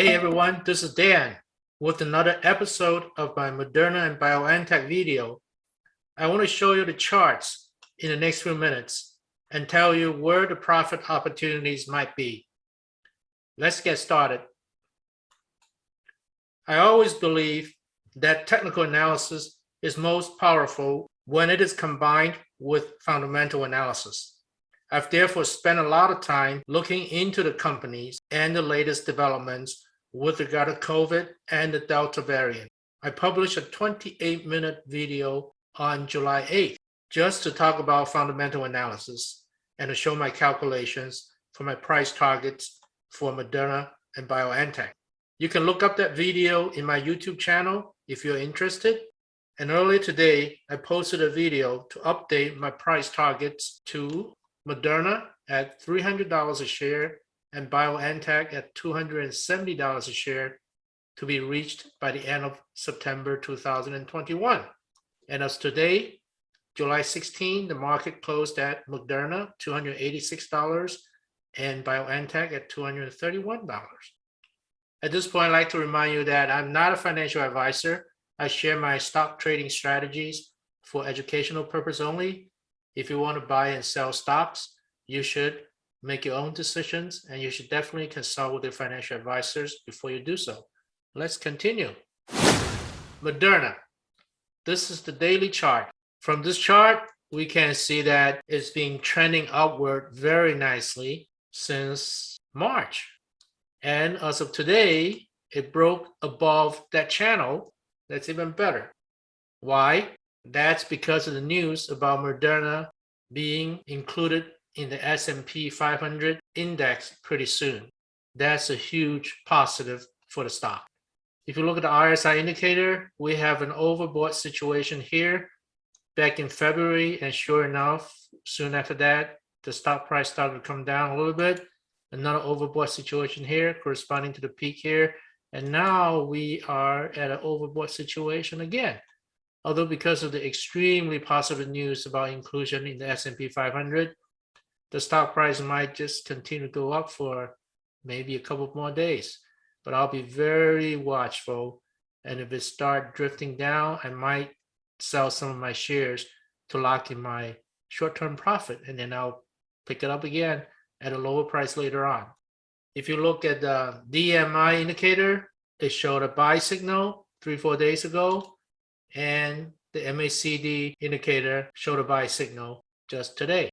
Hey everyone, this is Dan with another episode of my Moderna and BioNTech video. I want to show you the charts in the next few minutes and tell you where the profit opportunities might be. Let's get started. I always believe that technical analysis is most powerful when it is combined with fundamental analysis. I've therefore spent a lot of time looking into the companies and the latest developments with regard to COVID and the Delta variant. I published a 28 minute video on July 8th just to talk about fundamental analysis and to show my calculations for my price targets for Moderna and BioNTech. You can look up that video in my YouTube channel if you're interested. And earlier today, I posted a video to update my price targets to Moderna at $300 a share and BioNTech at $270 a share to be reached by the end of September 2021. And as today, July 16, the market closed at Moderna, $286 and BioNTech at $231. At this point, I'd like to remind you that I'm not a financial advisor. I share my stock trading strategies for educational purpose only if you want to buy and sell stocks, you should make your own decisions and you should definitely consult with your financial advisors before you do so. Let's continue. Moderna. This is the daily chart. From this chart, we can see that it's been trending upward very nicely since March. And as of today, it broke above that channel. That's even better. Why? That's because of the news about Moderna being included in the S&P 500 index pretty soon. That's a huge positive for the stock. If you look at the RSI indicator, we have an overbought situation here back in February. And sure enough, soon after that, the stock price started to come down a little bit. Another overbought situation here corresponding to the peak here. And now we are at an overbought situation again although because of the extremely positive news about inclusion in the S&P 500, the stock price might just continue to go up for maybe a couple more days. But I'll be very watchful. And if it start drifting down, I might sell some of my shares to lock in my short-term profit. And then I'll pick it up again at a lower price later on. If you look at the DMI indicator, it showed a buy signal three, four days ago and the MACD indicator showed a buy signal just today.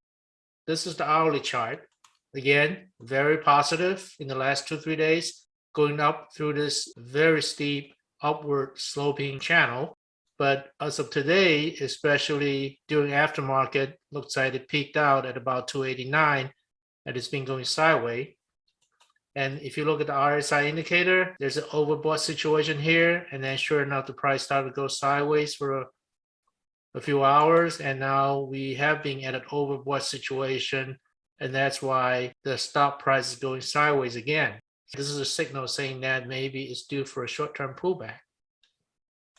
This is the hourly chart. Again, very positive in the last two, three days, going up through this very steep upward sloping channel. But as of today, especially during aftermarket, looks like it peaked out at about 289 and it's been going sideways. And if you look at the RSI indicator, there's an overbought situation here. And then sure enough, the price started to go sideways for a, few hours. And now we have been at an overbought situation. And that's why the stock price is going sideways again. This is a signal saying that maybe it's due for a short-term pullback.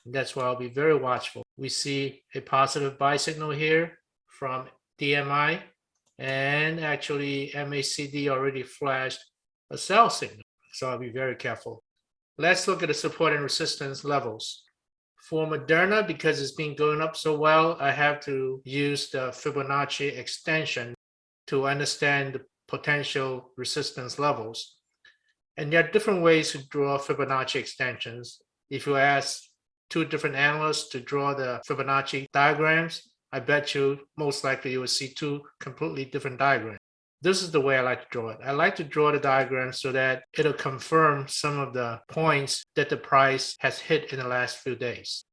And that's why I'll be very watchful. We see a positive buy signal here from DMI and actually MACD already flashed a sell signal. So I'll be very careful. Let's look at the support and resistance levels. For Moderna, because it's been going up so well, I have to use the Fibonacci extension to understand the potential resistance levels. And there are different ways to draw Fibonacci extensions. If you ask two different analysts to draw the Fibonacci diagrams, I bet you most likely you will see two completely different diagrams this is the way I like to draw it. I like to draw the diagram so that it'll confirm some of the points that the price has hit in the last few days.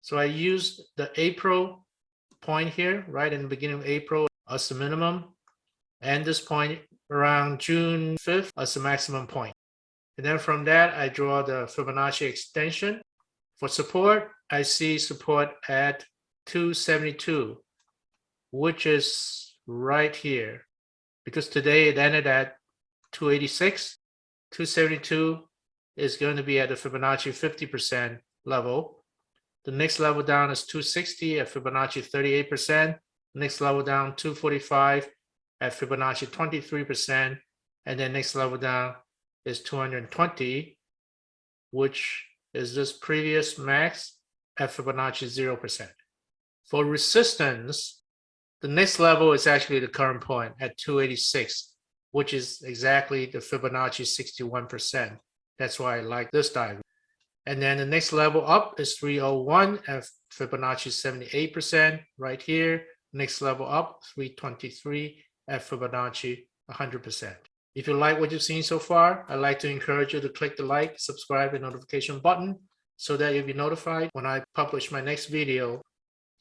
So I use the April point here, right in the beginning of April as the minimum, and this point around June 5th as the maximum point. And then from that, I draw the Fibonacci extension. For support, I see support at 272, which is right here because today it ended at 286. 272 is going to be at the Fibonacci 50% level. The next level down is 260 at Fibonacci 38%. Next level down 245 at Fibonacci 23%. And then next level down is 220 which is this previous max at Fibonacci 0%. For resistance, the next level is actually the current point at 286, which is exactly the Fibonacci 61%. That's why I like this diagram. And then the next level up is 301 at Fibonacci 78% right here. Next level up, 323 at Fibonacci 100%. If you like what you've seen so far, I'd like to encourage you to click the like, subscribe, and notification button so that you'll be notified when I publish my next video.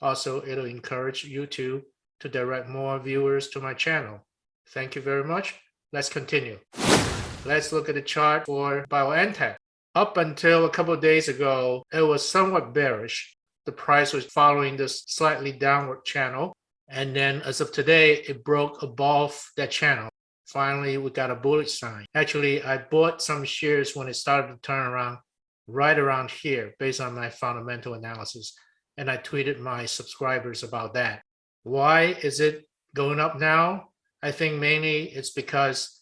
Also, it'll encourage YouTube to direct more viewers to my channel. Thank you very much. Let's continue. Let's look at the chart for BioNTech. Up until a couple of days ago, it was somewhat bearish. The price was following this slightly downward channel. And then as of today, it broke above that channel. Finally, we got a bullish sign. Actually, I bought some shares when it started to turn around right around here based on my fundamental analysis. And I tweeted my subscribers about that. Why is it going up now? I think mainly it's because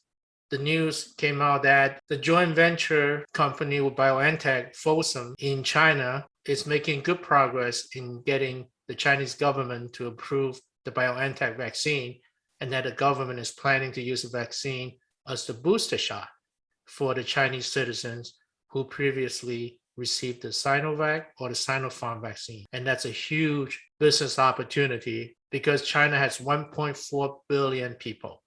the news came out that the joint venture company with BioNTech, Fosun, in China is making good progress in getting the Chinese government to approve the BioNTech vaccine and that the government is planning to use the vaccine as the booster shot for the Chinese citizens who previously received the Sinovac or the Sinopharm vaccine. And that's a huge business opportunity because China has 1.4 billion people.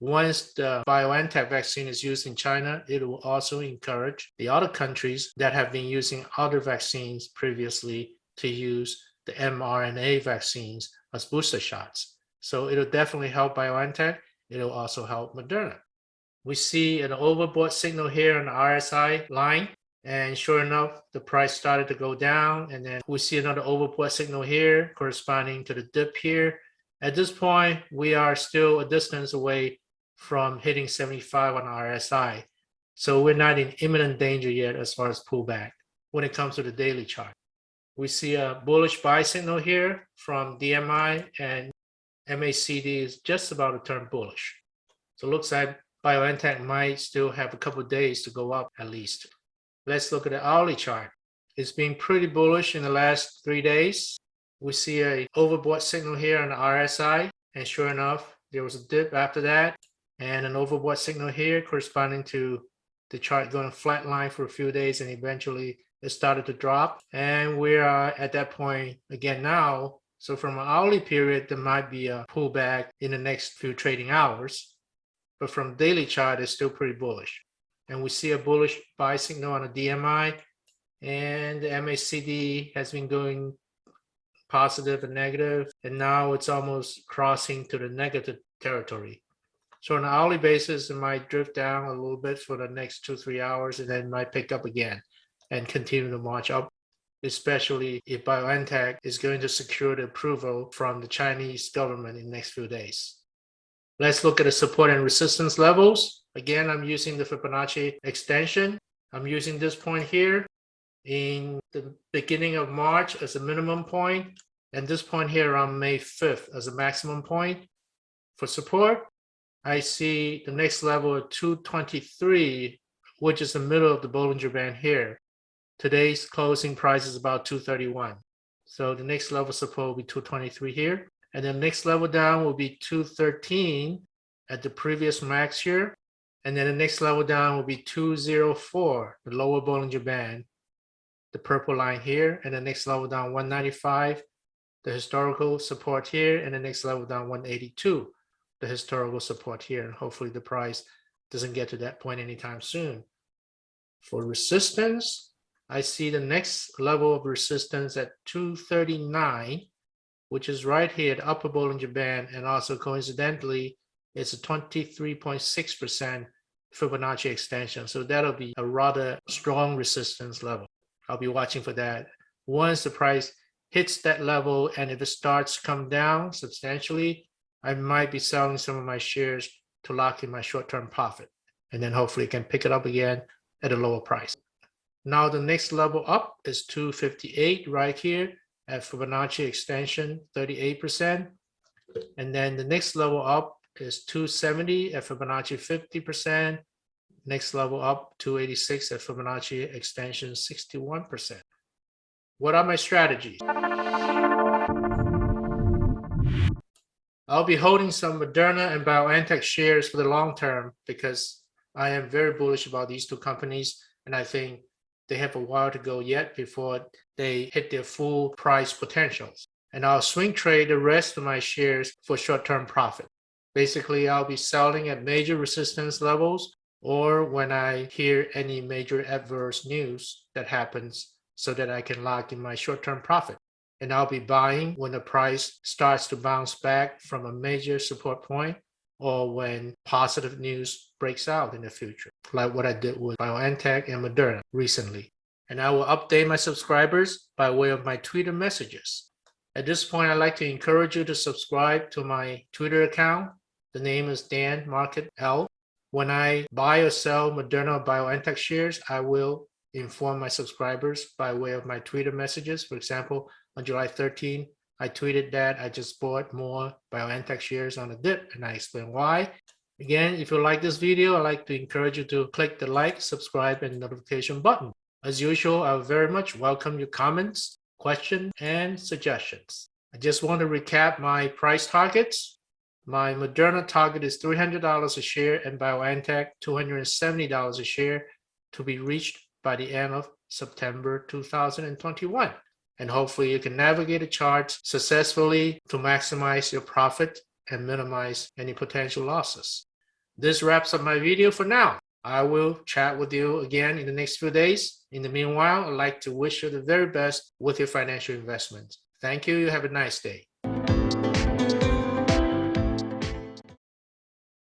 Once the BioNTech vaccine is used in China, it will also encourage the other countries that have been using other vaccines previously to use the mRNA vaccines as booster shots. So it'll definitely help BioNTech. It'll also help Moderna. We see an overbought signal here on the RSI line. And sure enough, the price started to go down. And then we see another overbought signal here corresponding to the dip here. At this point, we are still a distance away from hitting 75 on RSI. So we're not in imminent danger yet as far as pullback when it comes to the daily chart. We see a bullish buy signal here from DMI and MACD is just about to turn bullish. So it looks like BioNTech might still have a couple days to go up at least. Let's look at the hourly chart. It's been pretty bullish in the last three days. We see a overbought signal here on the RSI, and sure enough, there was a dip after that, and an overbought signal here corresponding to the chart going flat line for a few days, and eventually it started to drop. And we are at that point again now so from an hourly period, there might be a pullback in the next few trading hours, but from daily chart, it's still pretty bullish. And we see a bullish buy signal on a DMI and the MACD has been going positive and negative, and now it's almost crossing to the negative territory. So on an hourly basis, it might drift down a little bit for the next two, three hours, and then might pick up again and continue to march up especially if BioNTech is going to secure the approval from the Chinese government in the next few days. Let's look at the support and resistance levels. Again, I'm using the Fibonacci extension. I'm using this point here in the beginning of March as a minimum point, and this point here on May 5th as a maximum point. For support, I see the next level of 223, which is the middle of the Bollinger Band here. Today's closing price is about 231. So the next level support will be 223 here. And the next level down will be 213 at the previous max here. And then the next level down will be 204, the lower Bollinger Band, the purple line here. And the next level down 195, the historical support here. And the next level down 182, the historical support here. And hopefully the price doesn't get to that point anytime soon. For resistance, I see the next level of resistance at 239, which is right here at upper Bollinger Band, and also coincidentally, it's a 23.6% Fibonacci extension. So that'll be a rather strong resistance level. I'll be watching for that. Once the price hits that level, and if it starts to come down substantially, I might be selling some of my shares to lock in my short-term profit. And then hopefully can pick it up again at a lower price. Now the next level up is 258 right here at Fibonacci extension 38%. And then the next level up is 270 at Fibonacci 50%. next level up 286 at Fibonacci extension 61%. What are my strategies? I'll be holding some Moderna and BioNTech shares for the long term because I am very bullish about these two companies and I think they have a while to go yet before they hit their full price potentials. And I'll swing trade the rest of my shares for short-term profit. Basically, I'll be selling at major resistance levels or when I hear any major adverse news that happens so that I can lock in my short-term profit. And I'll be buying when the price starts to bounce back from a major support point or when positive news breaks out in the future, like what I did with BioNTech and Moderna recently. And I will update my subscribers by way of my Twitter messages. At this point, I'd like to encourage you to subscribe to my Twitter account. The name is Dan Market L. When I buy or sell Moderna BioNTech shares, I will inform my subscribers by way of my Twitter messages. For example, on July 13, I tweeted that I just bought more BioNTech shares on a dip and I explain why. Again, if you like this video, I'd like to encourage you to click the like, subscribe, and notification button. As usual, I very much welcome your comments, questions, and suggestions. I just want to recap my price targets. My Moderna target is $300 a share and BioNTech $270 a share to be reached by the end of September 2021 and hopefully you can navigate the charts successfully to maximize your profit and minimize any potential losses. This wraps up my video for now. I will chat with you again in the next few days. In the meanwhile, I'd like to wish you the very best with your financial investments. Thank you. You have a nice day.